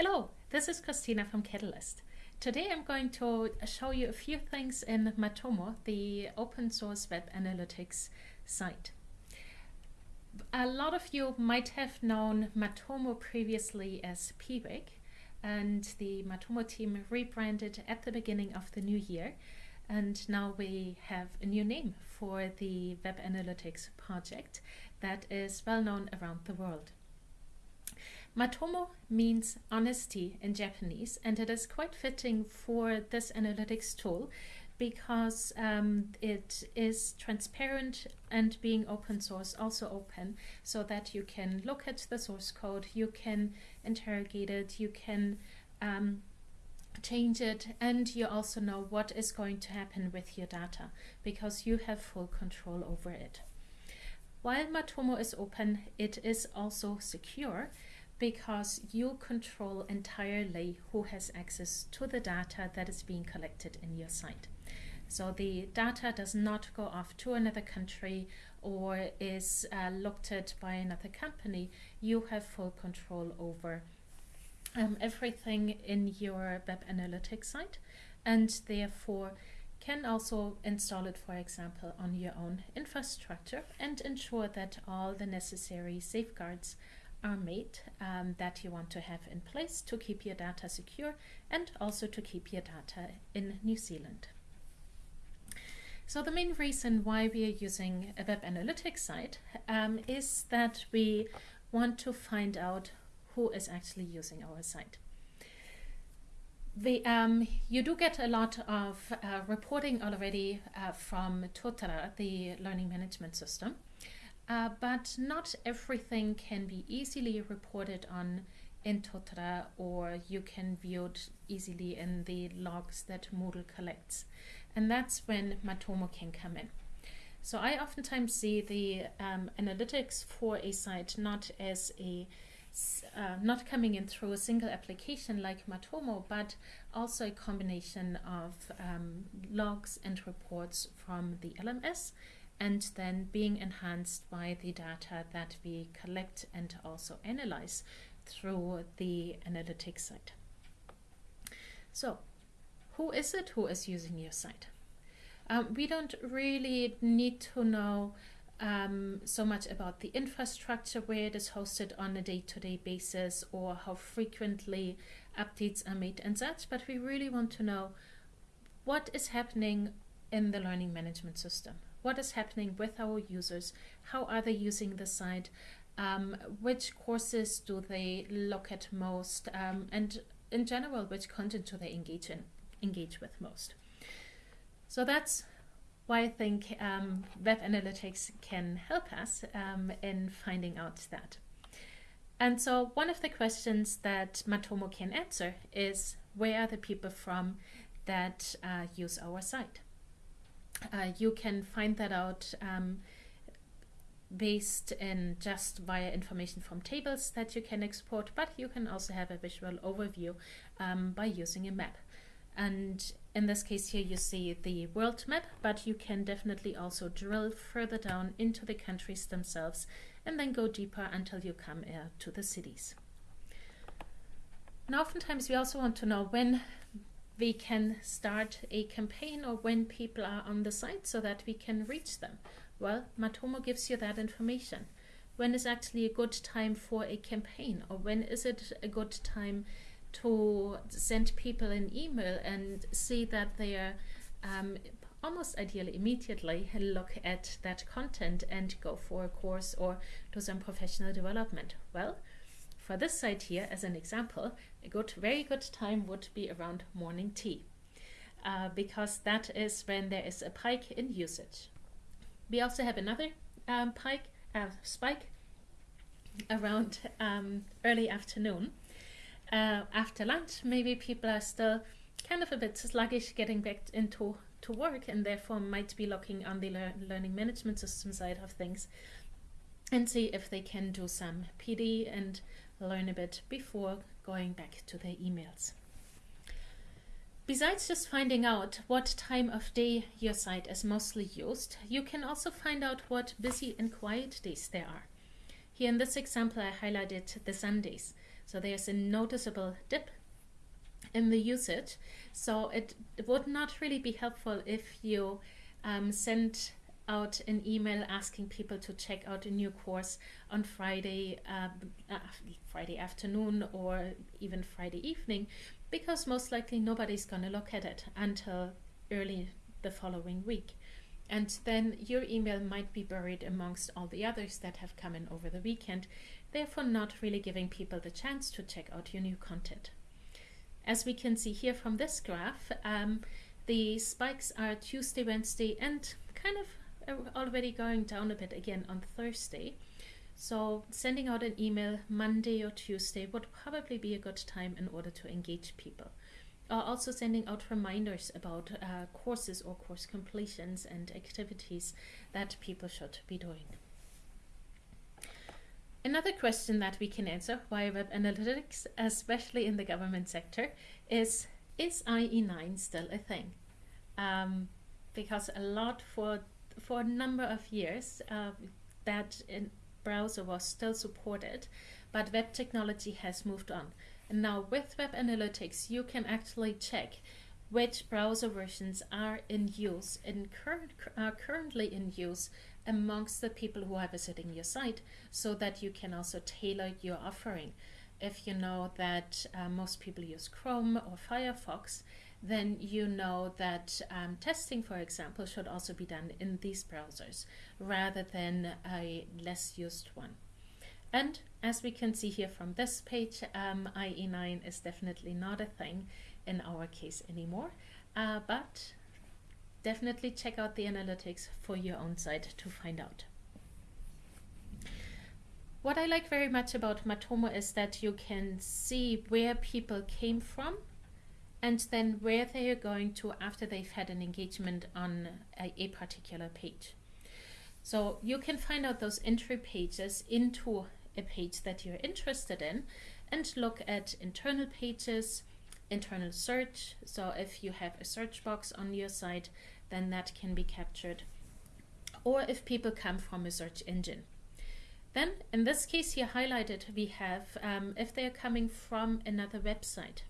Hello, this is Christina from Catalyst. Today I'm going to show you a few things in Matomo, the open source web analytics site. A lot of you might have known Matomo previously as Piwik, and the Matomo team rebranded at the beginning of the new year. And now we have a new name for the web analytics project that is well known around the world. Matomo means honesty in Japanese, and it is quite fitting for this analytics tool because um, it is transparent and being open source also open so that you can look at the source code, you can interrogate it, you can um, change it, and you also know what is going to happen with your data because you have full control over it. While Matomo is open, it is also secure because you control entirely who has access to the data that is being collected in your site. So the data does not go off to another country or is uh, looked at by another company. You have full control over um, everything in your web analytics site and therefore can also install it, for example, on your own infrastructure and ensure that all the necessary safeguards are made um, that you want to have in place to keep your data secure and also to keep your data in New Zealand. So the main reason why we are using a web analytics site um, is that we want to find out who is actually using our site. The, um, you do get a lot of uh, reporting already uh, from Totara, the learning management system. Uh, but not everything can be easily reported on in Totara or you can view it easily in the logs that Moodle collects. And that's when Matomo can come in. So I oftentimes see the um, analytics for a site not as a uh, not coming in through a single application like Matomo, but also a combination of um, logs and reports from the LMS and then being enhanced by the data that we collect and also analyze through the analytics site. So who is it who is using your site? Um, we don't really need to know um, so much about the infrastructure where it is hosted on a day-to-day -day basis or how frequently updates are made and such, but we really want to know what is happening in the learning management system what is happening with our users, how are they using the site, um, which courses do they look at most, um, and in general, which content do they engage in, engage with most. So that's why I think um, web analytics can help us um, in finding out that. And so one of the questions that Matomo can answer is where are the people from that uh, use our site? Uh, you can find that out um, based in just via information from tables that you can export, but you can also have a visual overview um, by using a map. And in this case here you see the world map, but you can definitely also drill further down into the countries themselves and then go deeper until you come uh, to the cities. Now oftentimes we also want to know when we can start a campaign or when people are on the site so that we can reach them. Well, Matomo gives you that information. When is actually a good time for a campaign or when is it a good time to send people an email and see that they are um, almost ideally immediately look at that content and go for a course or do some professional development. Well, for this site here, as an example, a good, very good time would be around morning tea, uh, because that is when there is a pike in usage. We also have another um, pike, uh, spike around um, early afternoon. Uh, after lunch, maybe people are still kind of a bit sluggish getting back into to work and therefore might be looking on the lear learning management system side of things and see if they can do some PD and learn a bit before going back to their emails. Besides just finding out what time of day your site is mostly used, you can also find out what busy and quiet days there are. Here in this example, I highlighted the Sundays. So there's a noticeable dip in the usage. So it, would not really be helpful if you um, send out an email asking people to check out a new course on Friday, uh, uh, Friday afternoon or even Friday evening, because most likely nobody's going to look at it until early the following week. And then your email might be buried amongst all the others that have come in over the weekend, therefore not really giving people the chance to check out your new content. As we can see here from this graph, um, the spikes are Tuesday, Wednesday, and kind of already going down a bit again on Thursday. So sending out an email Monday or Tuesday would probably be a good time in order to engage people. Uh, also sending out reminders about uh, courses or course completions and activities that people should be doing. Another question that we can answer via web analytics, especially in the government sector, is is IE9 still a thing? Um, because a lot for for a number of years uh, that browser was still supported, but web technology has moved on. And now with Web Analytics, you can actually check which browser versions are in use and current, are currently in use amongst the people who are visiting your site so that you can also tailor your offering. If you know that uh, most people use Chrome or Firefox, then you know that um, testing, for example, should also be done in these browsers rather than a less used one. And as we can see here from this page, um, IE9 is definitely not a thing in our case anymore, uh, but definitely check out the analytics for your own site to find out. What I like very much about Matomo is that you can see where people came from and then where they are going to after they've had an engagement on a, a particular page. So you can find out those entry pages into a page that you're interested in and look at internal pages, internal search. So if you have a search box on your site, then that can be captured. Or if people come from a search engine. Then in this case here highlighted, we have um, if they're coming from another website.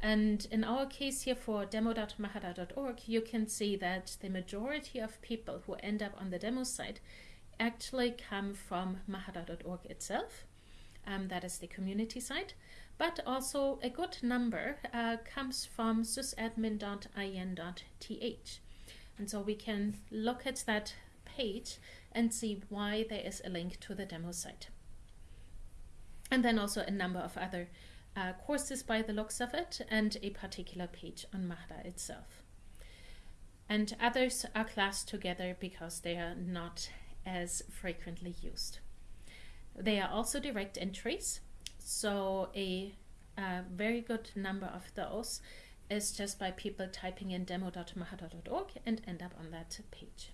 And in our case here for demo.mahara.org, you can see that the majority of people who end up on the demo site actually come from mahara.org itself. Um, that is the community site, but also a good number uh, comes from sysadmin.in.th. And so we can look at that page and see why there is a link to the demo site. And then also a number of other uh, courses by the looks of it and a particular page on Mahara itself. And others are classed together because they are not as frequently used. They are also direct entries, so a, a very good number of those is just by people typing in demo.mahara.org and end up on that page.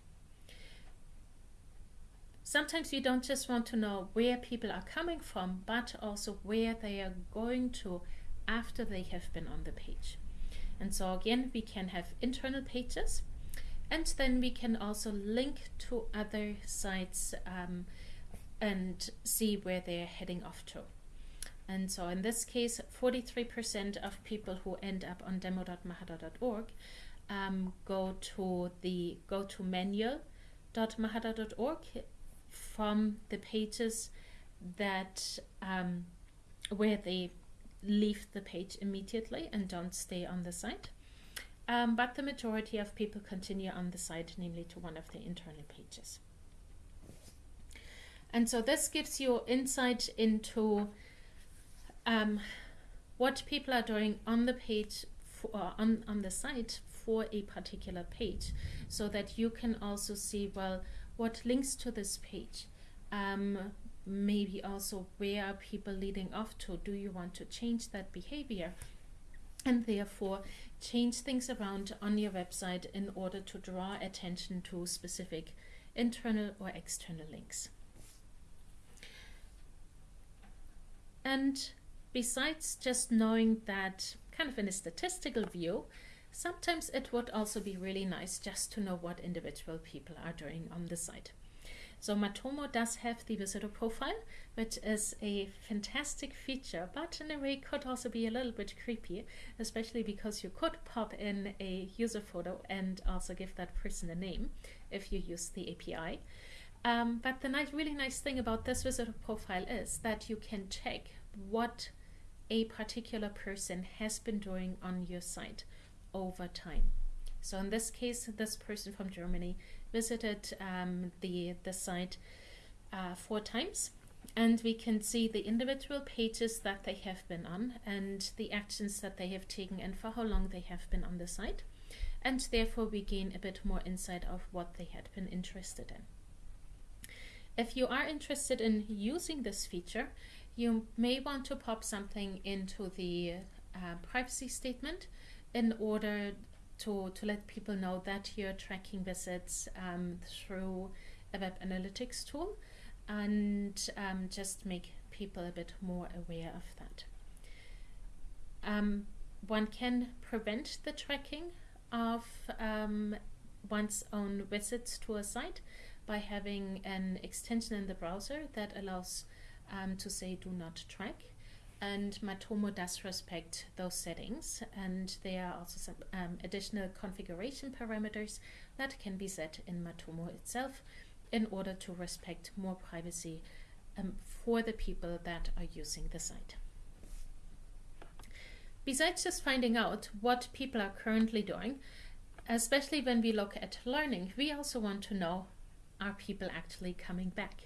Sometimes you don't just want to know where people are coming from, but also where they are going to after they have been on the page. And so again, we can have internal pages and then we can also link to other sites um, and see where they're heading off to. And so in this case, 43% of people who end up on demo.mahara.org um, go to the go to manual.mahara.org from the pages that um, where they leave the page immediately and don't stay on the site. Um, but the majority of people continue on the site, namely to one of the internal pages. And so this gives you insight into um, what people are doing on the page for, uh, on, on the site for a particular page so that you can also see, well, what links to this page? Um, maybe also where are people leading off to? Do you want to change that behavior? And therefore change things around on your website in order to draw attention to specific internal or external links. And besides just knowing that kind of in a statistical view, sometimes it would also be really nice just to know what individual people are doing on the site. So Matomo does have the visitor profile, which is a fantastic feature, but in a way could also be a little bit creepy, especially because you could pop in a user photo and also give that person a name if you use the API. Um, but the nice, really nice thing about this visitor profile is that you can check what a particular person has been doing on your site over time. So in this case, this person from Germany visited um, the, the site uh, four times and we can see the individual pages that they have been on and the actions that they have taken and for how long they have been on the site. And therefore we gain a bit more insight of what they had been interested in. If you are interested in using this feature, you may want to pop something into the uh, privacy statement in order to, to let people know that you're tracking visits um, through a web analytics tool and um, just make people a bit more aware of that. Um, one can prevent the tracking of um, one's own visits to a site by having an extension in the browser that allows um, to say do not track and Matomo does respect those settings and there are also some um, additional configuration parameters that can be set in Matomo itself in order to respect more privacy um, for the people that are using the site. Besides just finding out what people are currently doing, especially when we look at learning, we also want to know are people actually coming back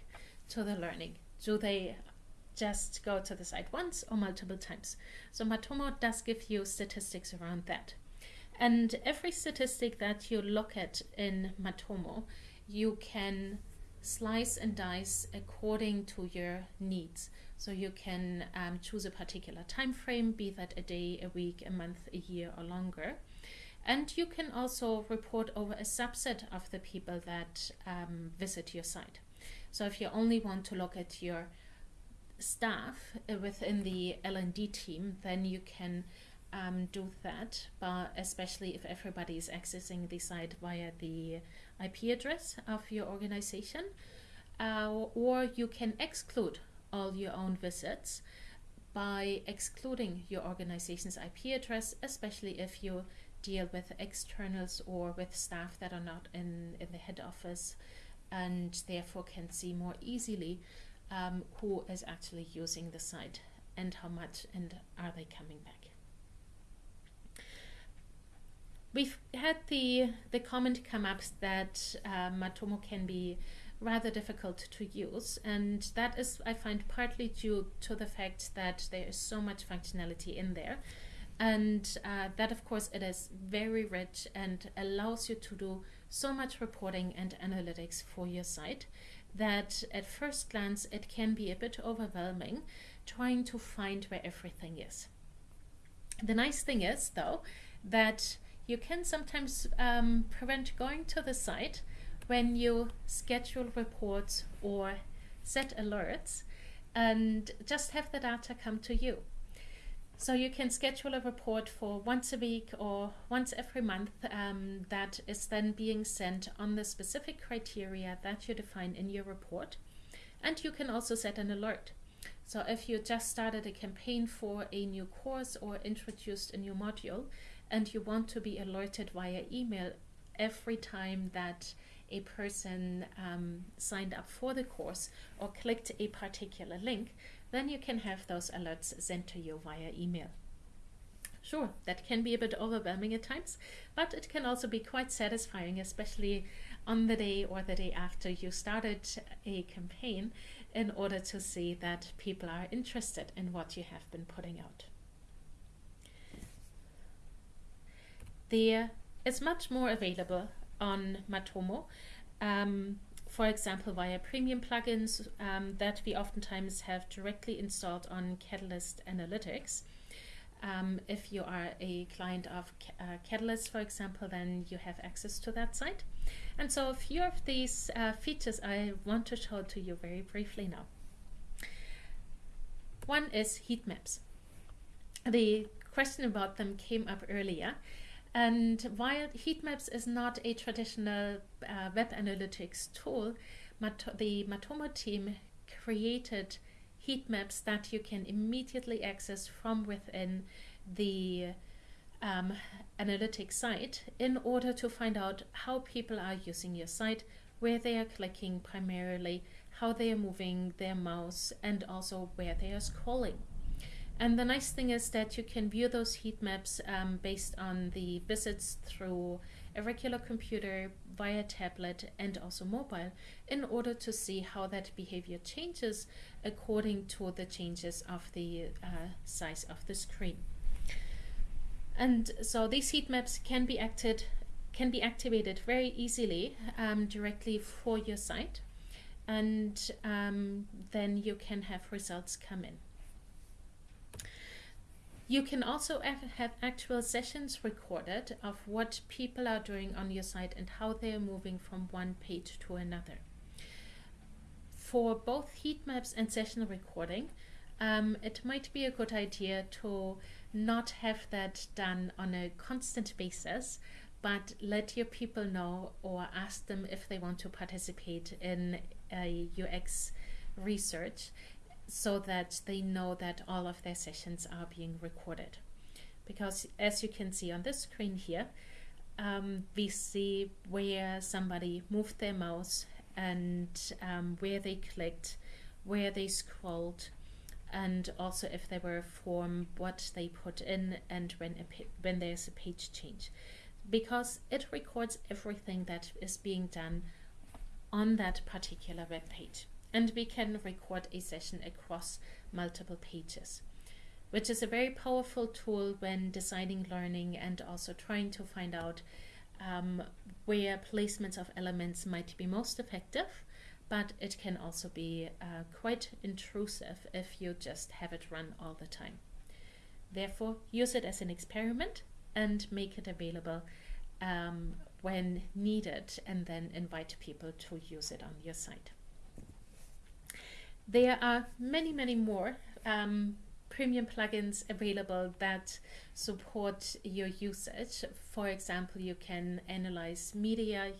to the learning? Do they just go to the site once or multiple times. So Matomo does give you statistics around that. And every statistic that you look at in Matomo, you can slice and dice according to your needs. So you can um, choose a particular time frame, be that a day, a week, a month, a year, or longer. And you can also report over a subset of the people that um, visit your site. So if you only want to look at your staff uh, within the L&D team, then you can um, do that, but especially if everybody is accessing the site via the IP address of your organization, uh, or you can exclude all your own visits by excluding your organization's IP address, especially if you deal with externals or with staff that are not in, in the head office and therefore can see more easily um, who is actually using the site and how much and are they coming back. We've had the, the comment come up that uh, Matomo can be rather difficult to use and that is I find partly due to the fact that there is so much functionality in there and uh, that of course it is very rich and allows you to do so much reporting and analytics for your site that at first glance it can be a bit overwhelming trying to find where everything is. The nice thing is though that you can sometimes um, prevent going to the site when you schedule reports or set alerts and just have the data come to you. So you can schedule a report for once a week or once every month um, that is then being sent on the specific criteria that you define in your report. And you can also set an alert. So if you just started a campaign for a new course or introduced a new module and you want to be alerted via email every time that a person um, signed up for the course or clicked a particular link, then you can have those alerts sent to you via email. Sure, that can be a bit overwhelming at times, but it can also be quite satisfying, especially on the day or the day after you started a campaign in order to see that people are interested in what you have been putting out. There is much more available on Matomo. Um, for example, via premium plugins um, that we oftentimes have directly installed on Catalyst Analytics. Um, if you are a client of uh, Catalyst, for example, then you have access to that site. And so a few of these uh, features I want to show to you very briefly now. One is heat maps. The question about them came up earlier. And while Heatmaps is not a traditional uh, web analytics tool, Mat the Matomo team created heat maps that you can immediately access from within the um, analytics site in order to find out how people are using your site, where they are clicking primarily, how they are moving their mouse, and also where they are scrolling. And the nice thing is that you can view those heat maps um, based on the visits through a regular computer, via tablet, and also mobile in order to see how that behavior changes according to the changes of the uh, size of the screen. And so these heat maps can be acted, can be activated very easily um, directly for your site, and um, then you can have results come in. You can also have actual sessions recorded of what people are doing on your site and how they are moving from one page to another. For both heat maps and session recording, um, it might be a good idea to not have that done on a constant basis, but let your people know or ask them if they want to participate in a UX research so that they know that all of their sessions are being recorded. Because as you can see on this screen here, um, we see where somebody moved their mouse and um, where they clicked, where they scrolled, and also if there were a form, what they put in, and when, when there's a page change. Because it records everything that is being done on that particular web page and we can record a session across multiple pages which is a very powerful tool when designing learning and also trying to find out um, where placements of elements might be most effective but it can also be uh, quite intrusive if you just have it run all the time. Therefore, use it as an experiment and make it available um, when needed and then invite people to use it on your site. There are many, many more um, premium plugins available that support your usage. For example, you can analyze media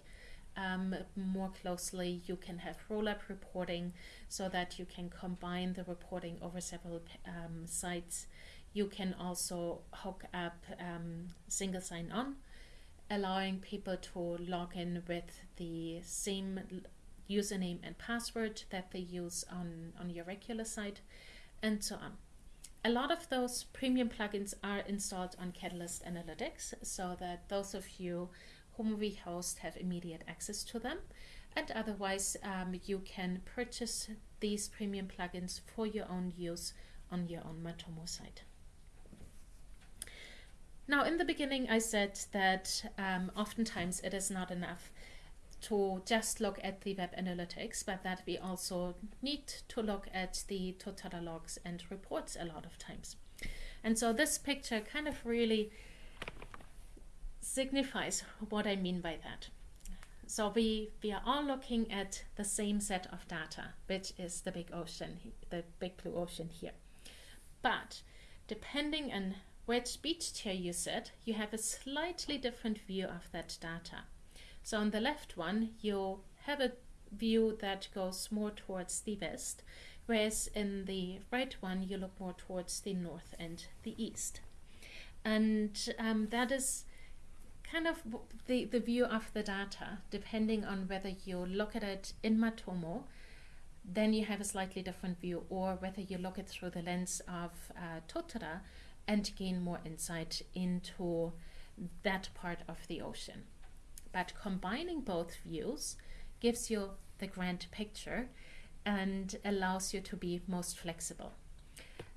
um, more closely. You can have roll-up reporting so that you can combine the reporting over several um, sites. You can also hook up um, single sign-on, allowing people to log in with the same username and password that they use on, on your regular site, and so on. A lot of those premium plugins are installed on Catalyst Analytics so that those of you whom we host have immediate access to them. And otherwise, um, you can purchase these premium plugins for your own use on your own Matomo site. Now, in the beginning, I said that um, oftentimes it is not enough to just look at the web analytics, but that we also need to look at the Totara logs and reports a lot of times. And so this picture kind of really signifies what I mean by that. So we, we are all looking at the same set of data, which is the big ocean, the big blue ocean here. But depending on which beach chair you sit, you have a slightly different view of that data. So on the left one, you have a view that goes more towards the west, whereas in the right one, you look more towards the north and the east. And um, that is kind of the, the view of the data, depending on whether you look at it in Matomo, then you have a slightly different view, or whether you look it through the lens of uh, Totara and gain more insight into that part of the ocean. But combining both views gives you the grand picture and allows you to be most flexible.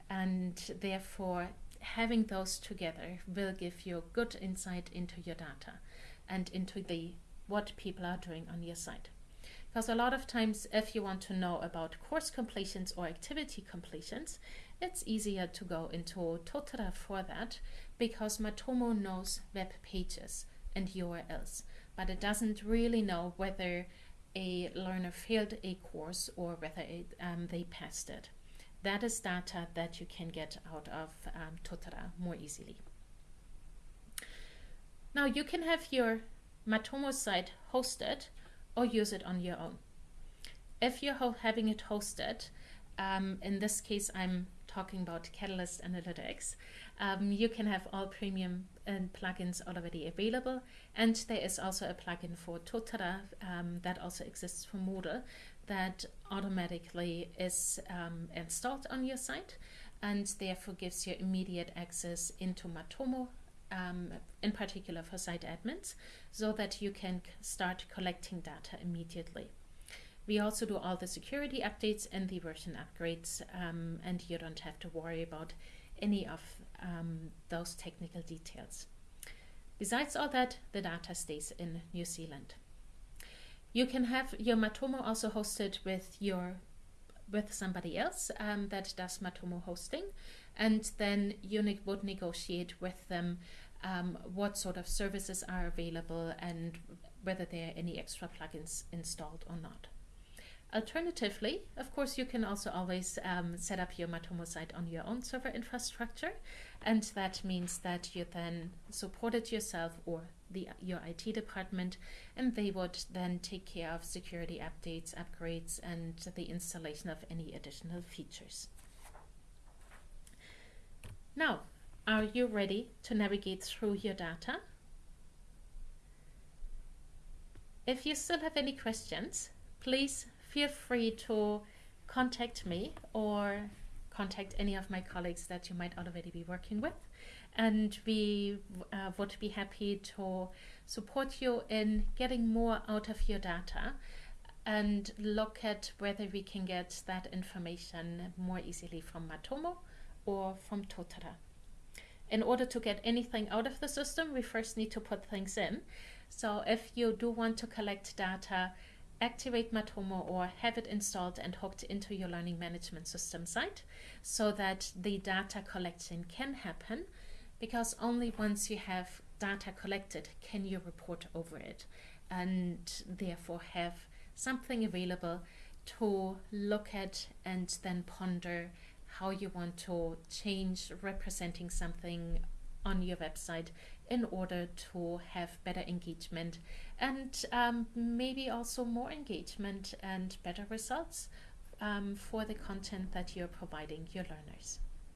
And therefore, having those together will give you good insight into your data and into the what people are doing on your site. Because a lot of times, if you want to know about course completions or activity completions, it's easier to go into Totara for that because Matomo knows web pages and URLs but it doesn't really know whether a learner failed a course or whether it, um, they passed it. That is data that you can get out of um, Totara more easily. Now you can have your Matomo site hosted or use it on your own. if you're having it hosted, um, in this case, I'm talking about Catalyst Analytics. Um, you can have all premium and plugins already available, and there is also a plugin for Totara um, that also exists for Moodle that automatically is um, installed on your site and therefore gives you immediate access into Matomo, um, in particular for site admins, so that you can start collecting data immediately. We also do all the security updates and the version upgrades, um, and you don't have to worry about any of um, those technical details. Besides all that, the data stays in New Zealand. You can have your Matomo also hosted with your with somebody else um, that does Matomo hosting, and then you would negotiate with them um, what sort of services are available and whether there are any extra plugins installed or not. Alternatively, of course, you can also always um, set up your Matomo site on your own server infrastructure, and that means that you then support it yourself or the your IT department, and they would then take care of security updates, upgrades, and the installation of any additional features. Now, are you ready to navigate through your data? If you still have any questions, please feel free to contact me or contact any of my colleagues that you might already be working with. And we uh, would be happy to support you in getting more out of your data and look at whether we can get that information more easily from Matomo or from Totara. In order to get anything out of the system, we first need to put things in. So if you do want to collect data, activate Matomo or have it installed and hooked into your learning management system site so that the data collection can happen because only once you have data collected can you report over it and therefore have something available to look at and then ponder how you want to change representing something on your website in order to have better engagement and um, maybe also more engagement and better results um, for the content that you're providing your learners.